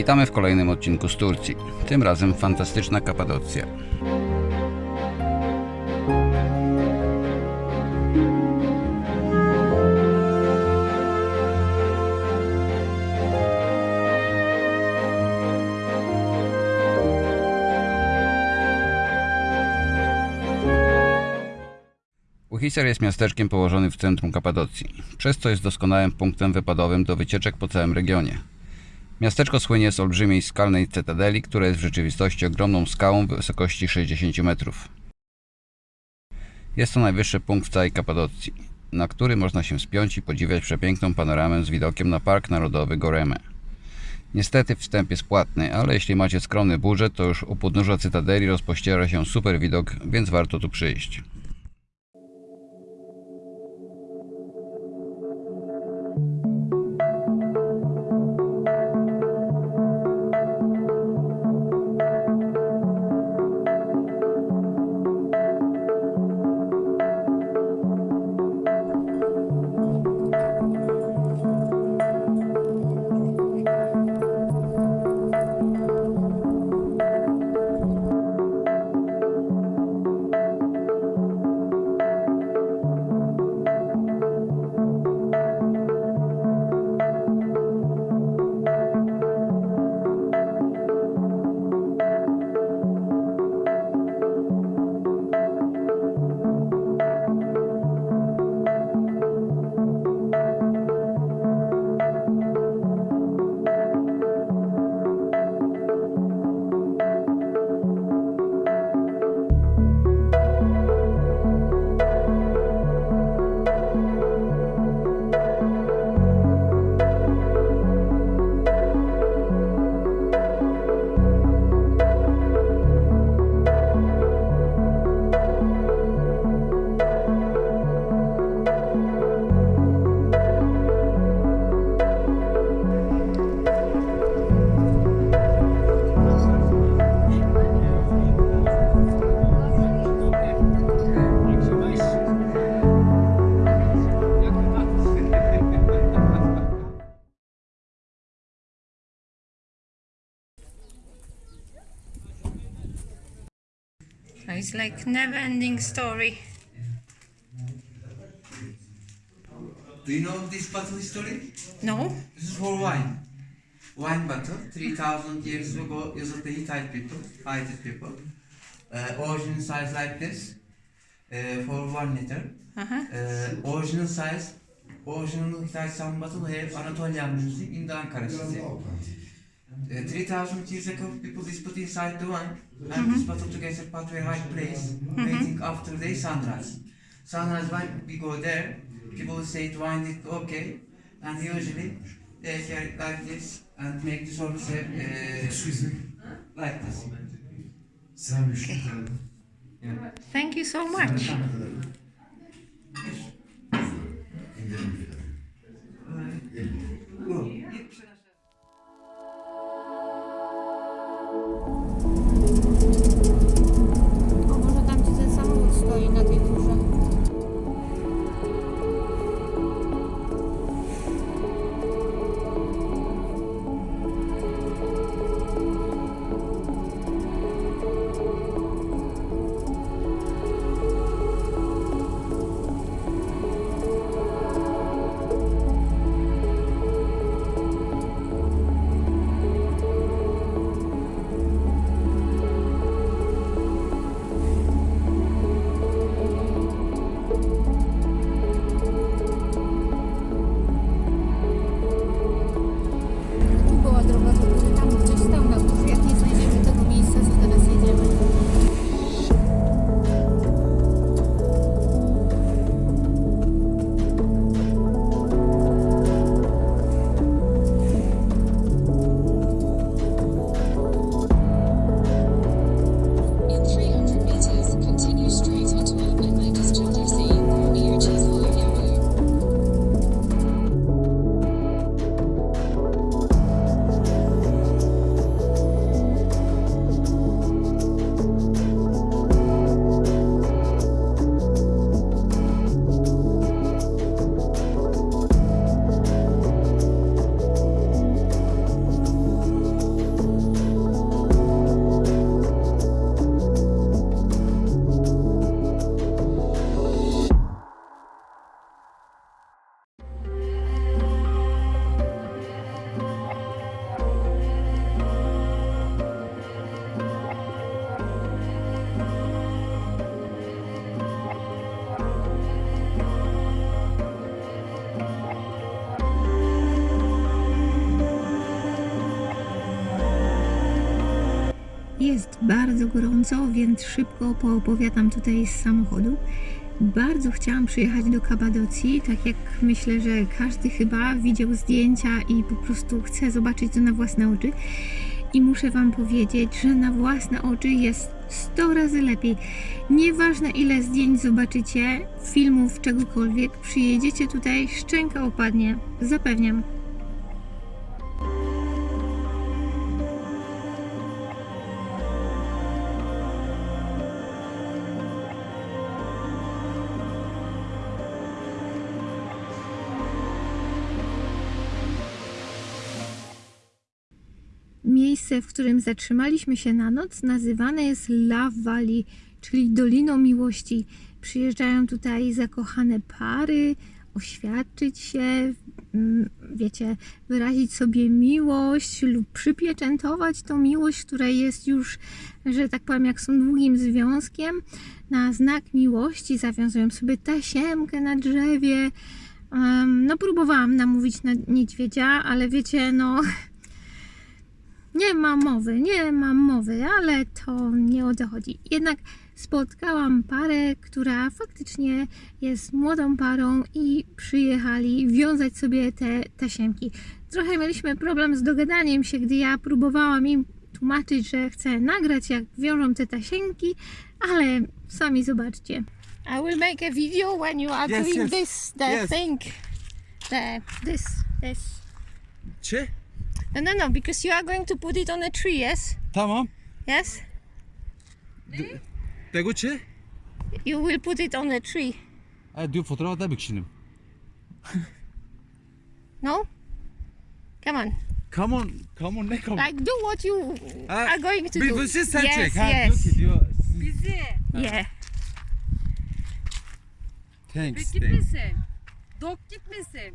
Witamy w kolejnym odcinku z Turcji. Tym razem fantastyczna Kapadocja. Uhisar jest miasteczkiem położonym w centrum Kapadocji, przez co jest doskonałym punktem wypadowym do wycieczek po całym regionie. Miasteczko słynie z olbrzymiej skalnej cytadeli, która jest w rzeczywistości ogromną skałą wysokości 60 metrów. Jest to najwyższy punkt w całej Kapadocji, na który można się spiąć i podziwiać przepiękną panoramę z widokiem na Park Narodowy Goreme. Niestety wstęp jest płatny, ale jeśli macie skromny budżet, to już u podnóża cytadeli rozpościera się super widok, więc warto tu przyjść. İt's like never-ending story. Do you know this bottle story? No? This is for wine. Wine bottle, 3000 years ago used the Hittite people, Hittite people. Uh, original size like this, uh, for one liter. Uh-huh. Uh, original size, original Hittite sound bottle have Anatolian music in the Ankara city. Uh, 3000 years ago, people just put inside the one, and this bottle together put to a high place, waiting after the sunrise. Sunrise, when we go there, people say the wine is okay, and usually they carry like this and make the service uh, Excuse me. like this. Sen müşteri Yeah. Thank you so much. Go. Jest bardzo gorąco, więc szybko poopowiadam tutaj z samochodu. Bardzo chciałam przyjechać do Kapadocji, tak jak myślę, że każdy chyba widział zdjęcia i po prostu chce zobaczyć to na własne oczy. I muszę Wam powiedzieć, że na własne oczy jest 100 razy lepiej. Nieważne ile zdjęć zobaczycie, filmów, czegokolwiek, przyjedziecie tutaj, szczęka opadnie. Zapewniam. Miejsce, w którym zatrzymaliśmy się na noc, nazywane jest Love Valley, czyli Doliną Miłości. Przyjeżdżają tutaj zakochane pary, oświadczyć się, mm, wiecie, wyrazić sobie miłość lub przypieczętować tą miłość, która jest już, że tak powiem, jak są długim związkiem. Na znak miłości zawiązują sobie tasiemkę na drzewie. No, próbowałam namówić na niedźwiedzia, ale wiecie, no. Nie ma mowy, nie mam mowy, ale to nie o to chodzi. Jednak spotkałam parę, która faktycznie jest młodą parą i przyjechali wiązać sobie te tasiemki. Trochę mieliśmy problem z dogadaniem się, gdy ja próbowałam im tłumaczyć, że chcę nagrać, jak wiążą te tasiemki, ale sami zobaczcie. I will make a video when you are Yes, doing yes. this, the Yes. thing. The, this, this. Czy? No, no, no, because you are going to put it on a tree, yes? Tamam. Yes? Tego czy? You will put it on a tree. Ha, diyor fotoğraf da şimdi. No? Come on. Come on, come on ne come on? Like, do what you Ha, are going to bir do. bir şey sen yes, çek. Ha, yes. diyor ki diyor. Bizi Yeah. Thanks, thanks. gitmesin. Dok gitmesin.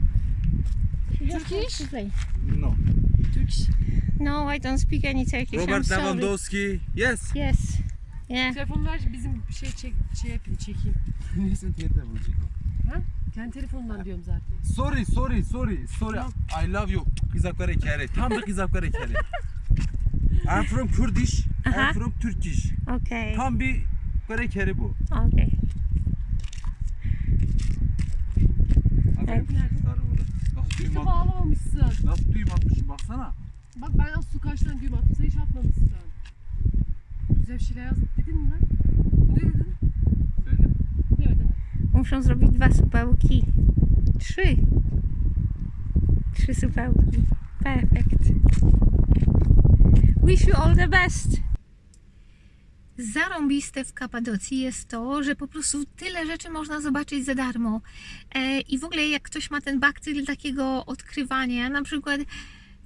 Turkish? No. Türk iş. No, I don't speak any Turkish. I'm Robert sorry. Lewandowski. Yes. Yes. Yeah. Telefonu ver bizim şey çek şey yapayım çekeyim. Neyse tiyette bulacak. Kendi telefonundan diyorum zaten. Sorry, sorry, sorry, sorry. I love you. Kızaklar ekeri. Tam da kızaklar ekeri. I'm from Kurdish. Aha. I'm from Turkish. Okay. Tam bir kare kere bu. Okay. Aferin kızları burada. Nasıl düğüm Kimse at- bağlamamışsın. Nasıl düğüm atmışım baksana. Bak ben az su kaç tane düğüm attım sen hiç atmamışsın. Güzel bir şeyler yazdık dedin mi lan? Ne dedin? Söyledim. Deme deme. Muszą zrobić dwa supełki. Trzy. Trzy supełki. Perfekt. Wish you all the best. Zarąbiste w Kapadocji jest to, że po prostu tyle rzeczy można zobaczyć za darmo. E, I w ogóle jak ktoś ma ten bakcyl takiego odkrywania, na przykład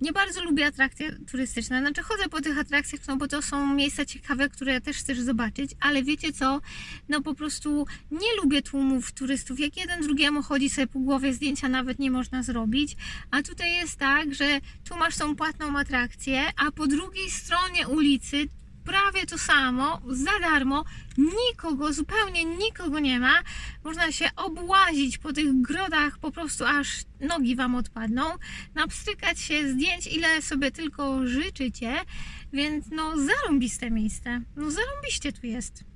nie bardzo lubię atrakcje turystyczne. Znaczy chodzę po tych atrakcjach, no bo to są miejsca ciekawe, które też chcesz zobaczyć, ale wiecie co? No po prostu nie lubię tłumów turystów. Jak jeden drugiemu chodzi sobie po głowie, zdjęcia nawet nie można zrobić. A tutaj jest tak, że tu masz tą płatną atrakcję, a po drugiej stronie ulicy prawie to samo, za darmo, nikogo, zupełnie nikogo nie ma. Można się obłazić po tych grodach, po prostu aż nogi Wam odpadną, napstrykać się zdjęć, ile sobie tylko życzycie, więc no zarąbiste miejsce, no zarąbiście tu jest.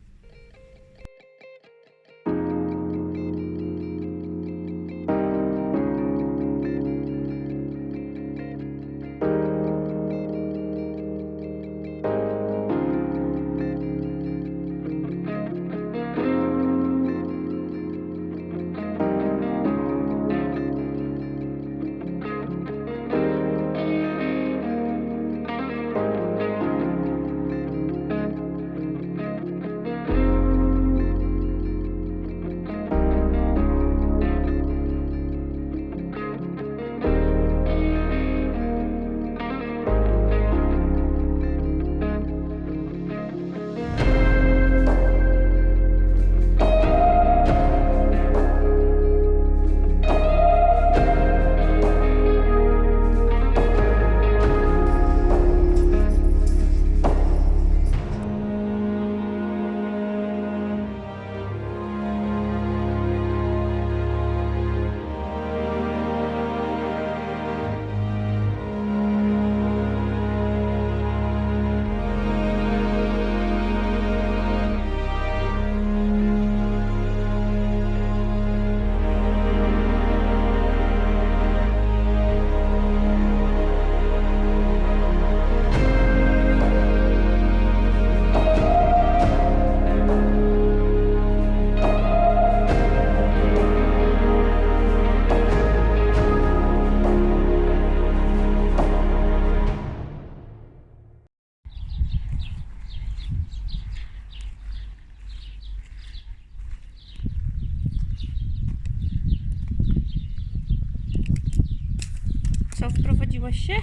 Co, wprowadziłaś się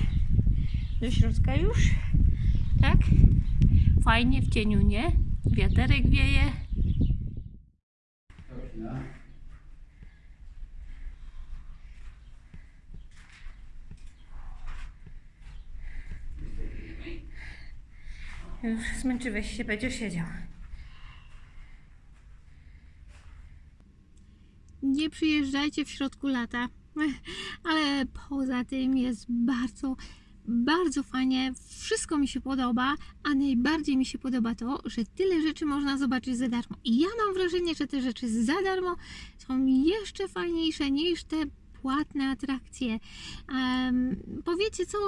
do środka już? Tak? Fajnie w cieniu, nie? Wiaterek wieje. Już zmęczyłeś się, będzie siedział. Nie przyjeżdżajcie w środku lata, ale poza tym jest bardzo, bardzo fajnie. Wszystko mi się podoba, a najbardziej mi się podoba to, że tyle rzeczy można zobaczyć za darmo. I ja mam wrażenie, że te rzeczy za darmo są jeszcze fajniejsze niż te płatne atrakcje. Em, powiecie co?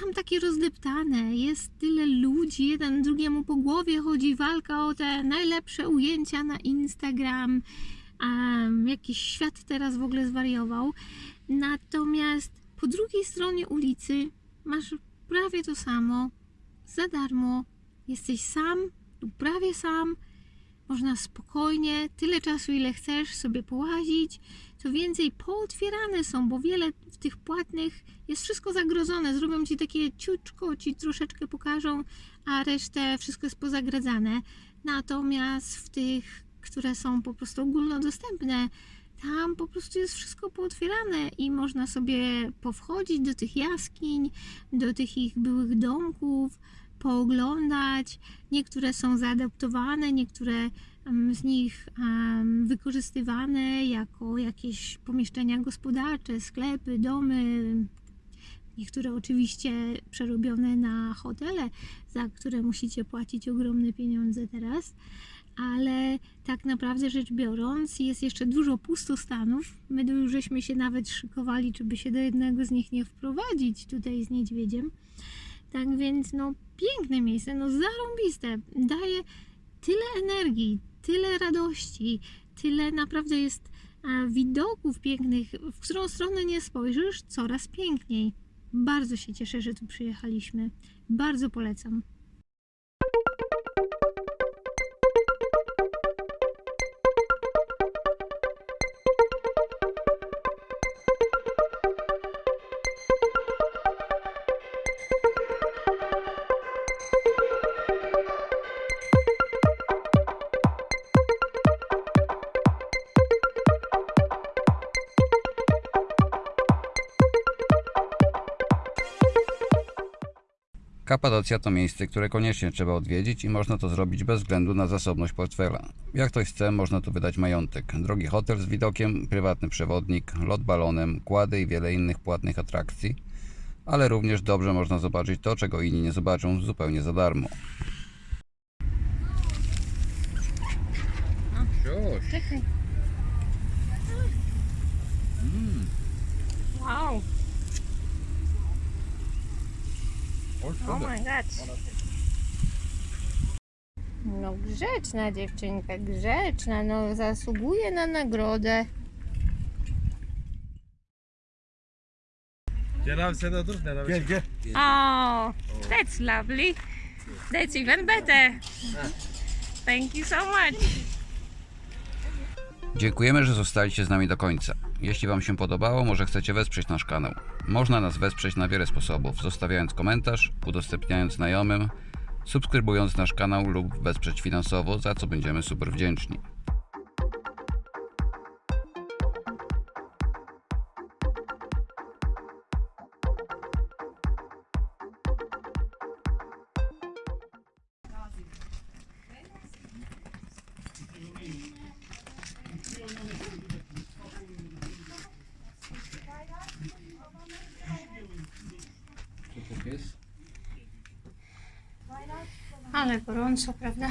Tam takie rozdeptane, jest tyle ludzi, jeden drugiemu po głowie chodzi, walka o te najlepsze ujęcia na Instagram. Jakiś świat teraz w ogóle zwariował. Natomiast po drugiej stronie ulicy masz prawie to samo, za darmo. Jesteś sam lub prawie sam. Można spokojnie, tyle czasu ile chcesz sobie połazić. Co więcej, pootwierane są, bo wiele w tych płatnych jest wszystko zagrodzone. Zrobią ci takie ciuczko, ci troszeczkę pokażą, a resztę wszystko jest pozagradzane. Natomiast w tych, które są po prostu ogólnodostępne, tam po prostu jest wszystko pootwierane i można sobie powchodzić do tych jaskiń, do tych ich byłych domków, pooglądać. Niektóre są zaadaptowane, niektóre em, z nich wykorzystywane jako jakieś pomieszczenia gospodarcze, sklepy, domy. Niektóre oczywiście przerobione na hotele, za które musicie płacić ogromne pieniądze teraz ale tak naprawdę rzecz biorąc, jest jeszcze dużo pustostanów. My już żeśmy się nawet szykowali, żeby się do jednego z nich nie wprowadzić tutaj z niedźwiedziem. Tak więc, no, piękne miejsce, no, zarąbiste. Daje tyle energii, tyle radości, tyle naprawdę jest e, widoków pięknych, w którą stronę nie spojrzysz, coraz piękniej. Bardzo się cieszę, że tu przyjechaliśmy. Bardzo polecam. Kapadocja to miejsce, które koniecznie trzeba odwiedzić i można to zrobić bez względu na zasobność portfela. Jak ktoś chce, można tu wydać majątek. Drogi hotel z widokiem, prywatny przewodnik, lot balonem, kłady i wiele innych płatnych atrakcji, ale również dobrze można zobaczyć to, czego inni nie zobaczą zupełnie za darmo. Czekaj. Oh my god. No grzeczna dziewczynka, grzeczna, no zasługuje na nagrodę. Dur. Cenab Gel gel. Oh, that's lovely. That's even better. Thank you so much. Dziękujemy, że zostaliście z nami do końca. Jeśli Wam się podobało, może chcecie wesprzeć nasz kanał. Można nas wesprzeć na wiele sposobów, zostawiając komentarz, udostępniając znajomym, subskrybując nasz kanał lub wesprzeć finansowo, za co będziemy super wdzięczni. Ale gorąco, prawda?